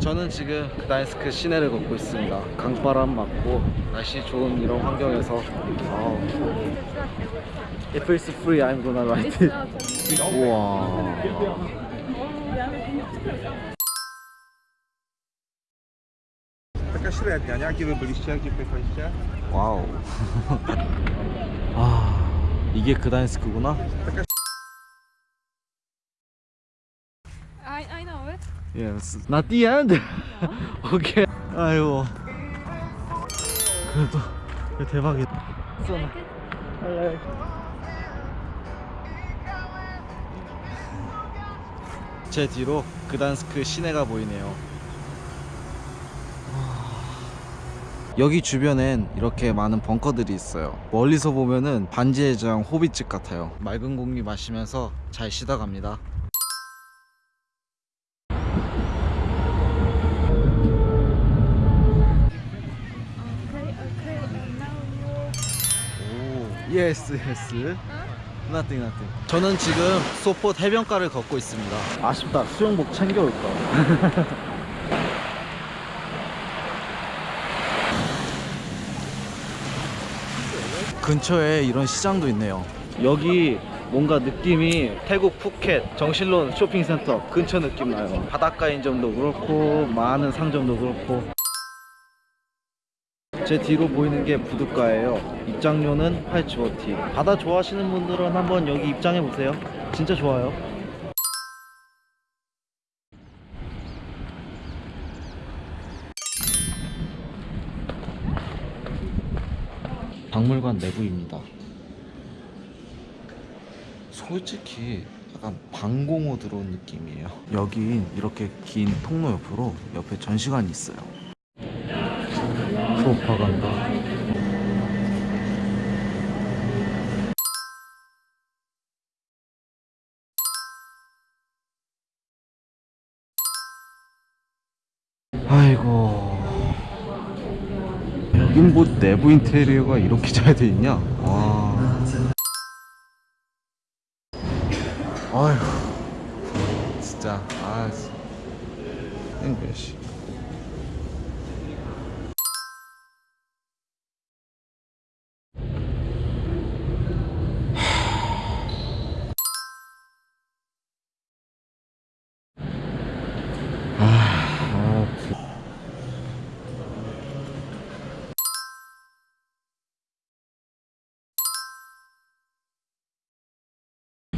저는 지금 그다인스크 시내를 걷고 있습니다. 강바람 맞고 날씨 좋은 이런 환경에서 아우. If it's free, I'm gonna write it. 우와. Taka średnia, nie? Jakie wy byliście, gdzie pojechaliście? 와우. 아, 이게 그다인스크구나? I, Yes. Not the end. 오케이. 아이고. 그래도 대박이다. 제 뒤로 그단스크 시내가 보이네요. 여기 주변엔 이렇게 많은 벙커들이 있어요. 멀리서 보면은 반지의 제왕 호빗집 같아요. 맑은 공기 마시면서 잘 쉬다 갑니다. Okay, okay, and now you. Oh, yes yes. nothing nothing. 저는 지금 소포트 해변가를 걷고 있습니다. 아쉽다. 수영복 챙겨올 걸. 근처에 이런 시장도 있네요. 여기 뭔가 느낌이 태국 푸켓 정실론 쇼핑센터 근처 느낌 나요. 바닷가인 점도 그렇고 많은 상점도 그렇고 제 뒤로 보이는 게 부둣가예요. 입장료는 8치워티. 바다 좋아하시는 분들은 한번 여기 입장해 보세요. 진짜 좋아요. 박물관 내부입니다. 솔직히 약간 방공호 들어온 느낌이에요. 여긴 이렇게 긴 통로 옆으로 옆에 전시관이 있어요. 프로파간다. 아이고 여긴 뭐 내부 인테리어가 이렇게 잘 돼 있냐? 와. 아휴 진짜 아 앵글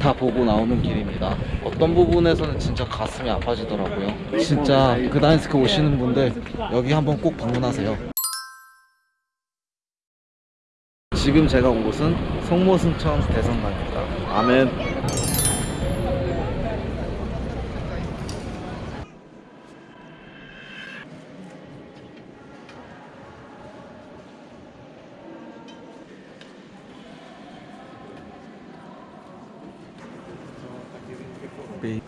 다 보고 나오는 길입니다. 어떤 부분에서는 진짜 가슴이 아파지더라고요. 진짜 그다인스크 오시는 분들 여기 한번 꼭 방문하세요. 지금 제가 온 곳은 송모승천 대성당입니다. 아멘. 네.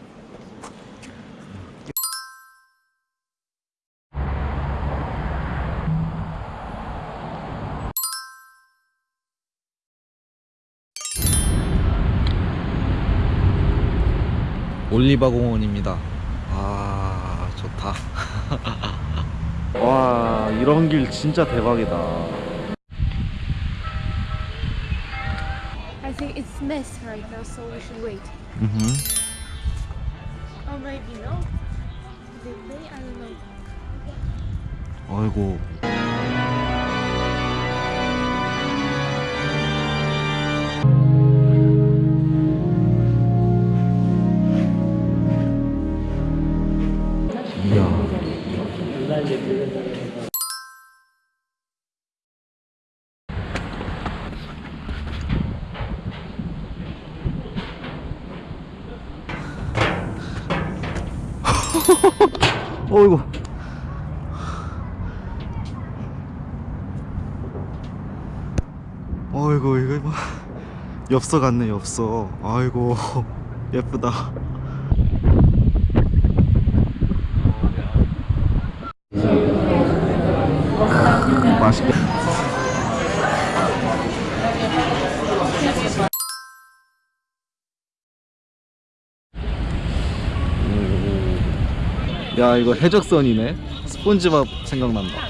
올리바 공원입니다. 아 좋다. 와 이런 길 진짜 대박이다. I think it's mess right now, so we should wait. 음. 아이고. 어이구. 어이구 이거 봐 엽서 같네 엽서. 아이고 예쁘다 야 이거 해적선이네. 스폰지밥 생각난다